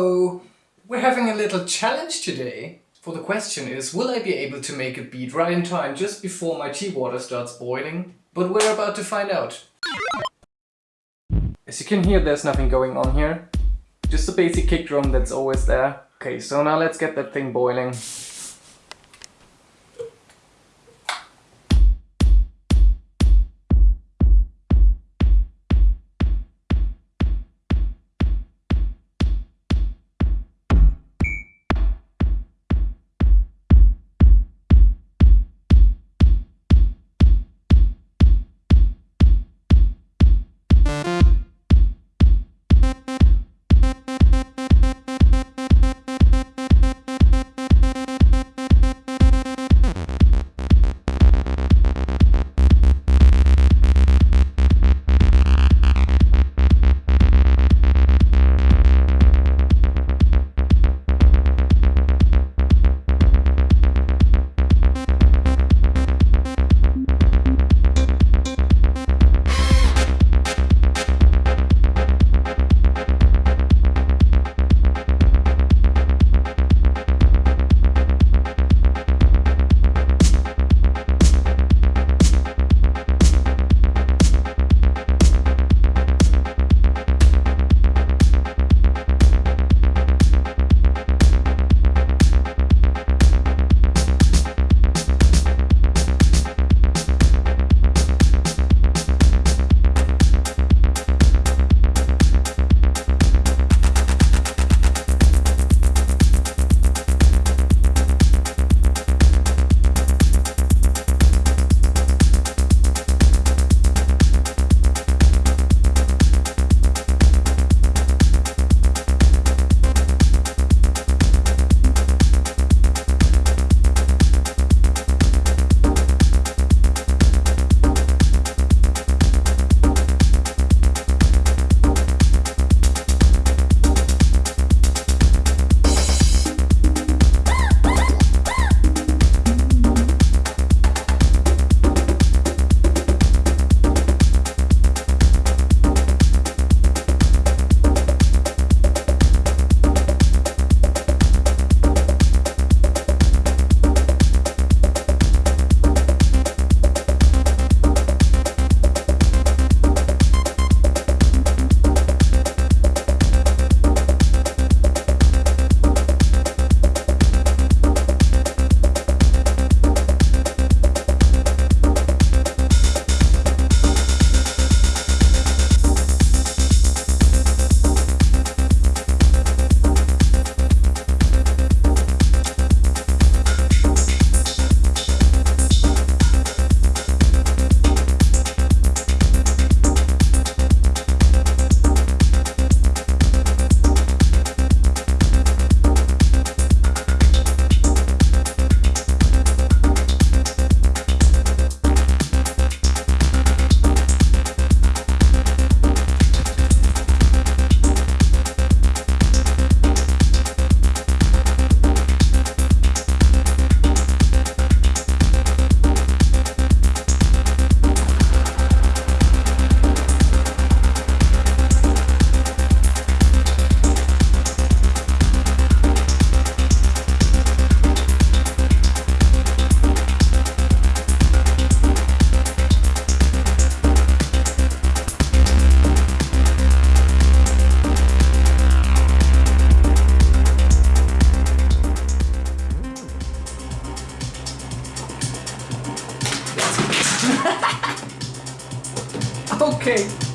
Hello! We're having a little challenge today. For the question is, will I be able to make a beat right in time just before my tea water starts boiling? But we're about to find out. As you can hear, there's nothing going on here. Just a basic kick drum that's always there. Okay, so now let's get that thing boiling. Okay.